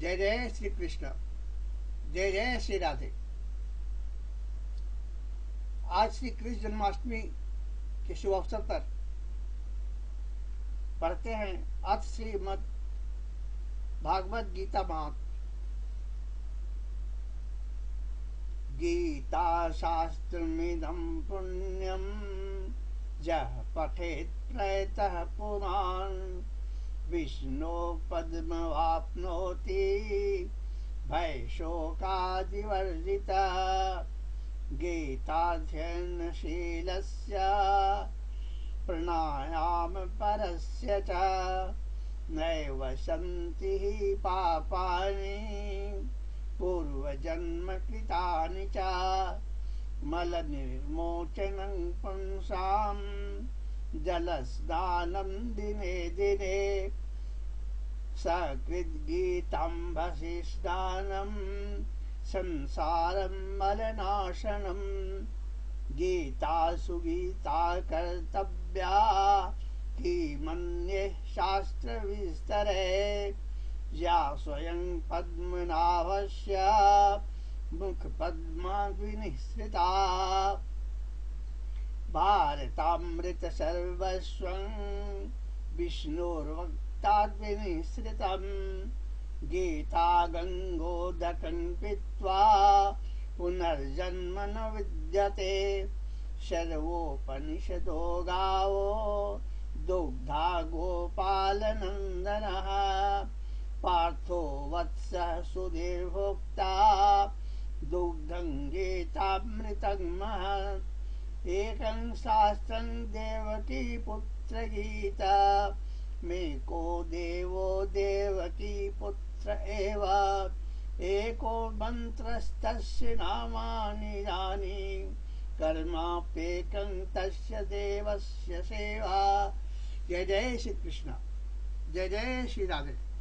जय जय श्री कृष्ण। जय जय श्री राधे। आज श्री कृष्ण जन्माष्टमी के शुभ अवसर पर पढ़ते हैं अथ श्रीमद भागवत गीता महात्म गीता शास्त्रमिदं पुण्यं जः पठेत् प्रयतः पुरान् विष्णो पद्मवाप्नोति भयशोकादिवर्जिता। गीताध्ययनशीलस्य प्राणायामपरस्य च नैव सन्ति पापानि पूर्वजन्मकृतानि च। मलनिर्मोचनं पुंसाम् जलस्नानं दिने दिने सकृद्गीताम्भसि स्नानं संसारं मलनाशनं गीता कर्तव्या, किमन्ये शास्त्रविस्तरे, या स्वयं पद्मनाभस्य मुखपद्माग्निःसृता भारतामृत सर्वस्वं विष्णोर्वक्ताद्विनिःसृतं गीता गङ्गोदकं पीत्वा पुनर्जन्म न विद्यते। सर्वोपनिषदो गावो दुग्धा गोपालनन्दनः। पार्थो वत्सः सुधीर्भोक्ता दुग्धं गीतामृतं महत्। एकं शास्त्रं देवकी पुत्रगीता। मे को देवो देवकी पुत्र एव। एको मन्त्रस्तस्य नामानि यानि। तस्य देवस्य सेवा। जय जय श्री कृष्ण जय जय श्री राधे